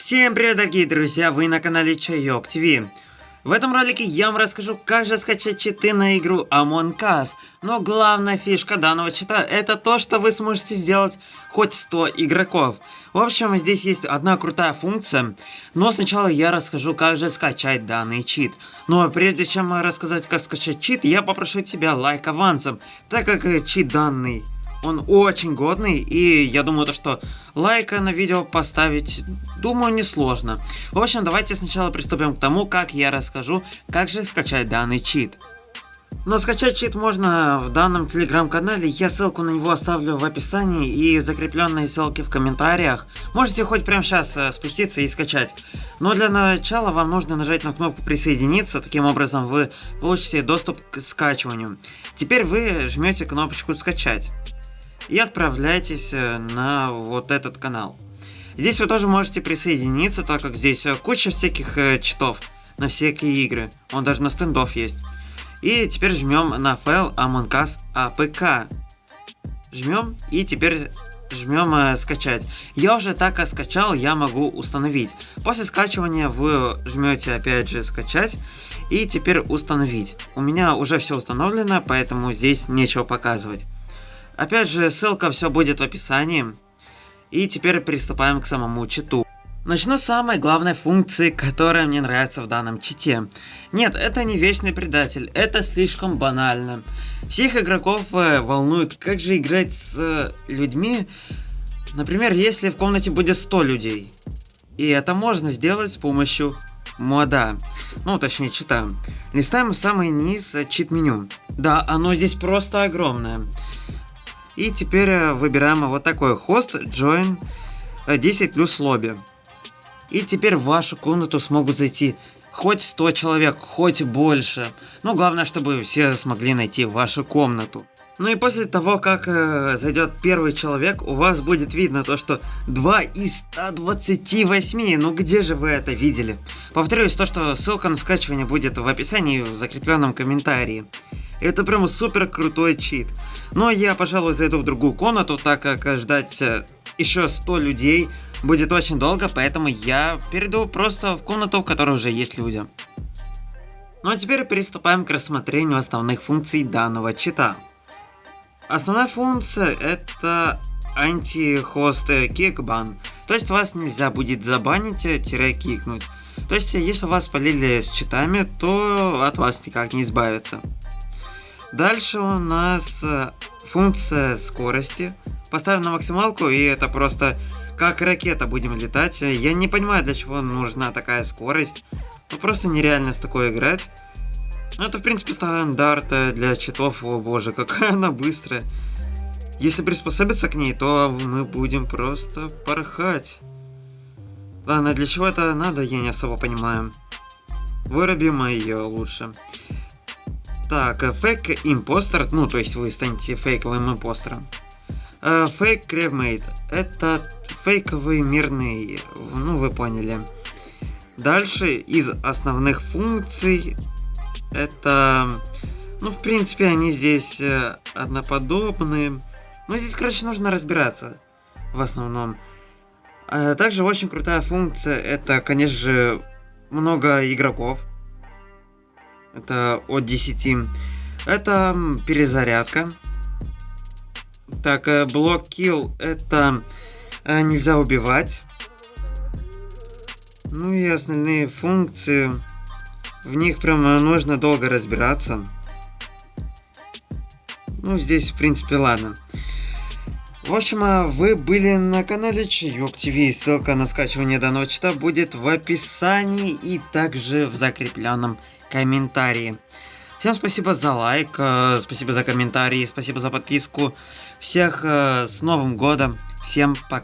Всем привет, дорогие друзья, вы на канале Чайок ТВ. В этом ролике я вам расскажу, как же скачать читы на игру Among Us. Но главная фишка данного чита это то, что вы сможете сделать хоть 100 игроков. В общем, здесь есть одна крутая функция, но сначала я расскажу, как же скачать данный чит. Но прежде чем рассказать, как скачать чит, я попрошу тебя лайк авансом, так как чит данный он очень годный, и я думаю, то, что лайка на видео поставить, думаю, несложно. В общем, давайте сначала приступим к тому, как я расскажу, как же скачать данный чит. Но скачать чит можно в данном телеграм-канале, я ссылку на него оставлю в описании и закрепленные ссылки в комментариях. Можете хоть прямо сейчас э, спуститься и скачать. Но для начала вам нужно нажать на кнопку присоединиться, таким образом вы получите доступ к скачиванию. Теперь вы жмете кнопочку скачать и отправляйтесь э, на вот этот канал. Здесь вы тоже можете присоединиться, так как здесь э, куча всяких э, читов на всякие игры. Он даже на стендов есть. И теперь жмем на файл Among Us APK. Жмем и теперь жмем скачать. Я уже так как скачал, я могу установить. После скачивания вы жмете опять же скачать и теперь установить. У меня уже все установлено, поэтому здесь нечего показывать. Опять же, ссылка все будет в описании. И теперь приступаем к самому читу. Начну с самой главной функции, которая мне нравится в данном чите. Нет, это не вечный предатель, это слишком банально. Всех игроков э, волнует, как же играть с э, людьми, например, если в комнате будет 100 людей. И это можно сделать с помощью мода, ну точнее чита. Листаем в самый низ э, чит-меню. Да, оно здесь просто огромное. И теперь э, выбираем вот такой хост join 10 э, плюс лобби. И теперь в вашу комнату смогут зайти хоть 100 человек, хоть больше. Но главное, чтобы все смогли найти вашу комнату. Ну и после того, как э, зайдет первый человек, у вас будет видно то, что 2 из 128. Ну где же вы это видели? Повторюсь, то, что ссылка на скачивание будет в описании в закрепленном комментарии. Это прям супер крутой чит. Но я, пожалуй, зайду в другую комнату, так как ждать э, еще 100 людей будет очень долго, поэтому я перейду просто в комнату, в которой уже есть люди. Ну а теперь приступаем к рассмотрению основных функций данного чита. Основная функция это анти-хост кикбан, то есть вас нельзя будет забанить-кикнуть. То есть если вас полили с читами, то от вас никак не избавиться. Дальше у нас э, функция скорости. Поставим на максималку, и это просто как ракета будем летать. Я не понимаю, для чего нужна такая скорость. Ну, просто нереально с такой играть. Ну, это, в принципе, стандарт для читов. О боже, какая она быстрая. Если приспособиться к ней, то мы будем просто порхать. Ладно, для чего это надо, я не особо понимаю. Вырубим ее лучше. Так, фейк импостер, ну, то есть вы станете фейковым импостером. Фейк кревмейт, это фейковый мирный, ну, вы поняли. Дальше из основных функций, это, ну, в принципе, они здесь э, одноподобные. Но здесь, короче, нужно разбираться в основном. А также очень крутая функция, это, конечно же, много игроков. Это от 10. Это перезарядка. Так, э, блок kill это э, нельзя убивать. Ну и остальные функции. В них прям нужно долго разбираться. Ну, здесь, в принципе, ладно. В общем, а вы были на канале Чаек ТВ. Ссылка на скачивание данного чита будет в описании и также в закрепленном комментарии. Всем спасибо за лайк, э, спасибо за комментарии, спасибо за подписку. Всех э, с Новым Годом, всем пока.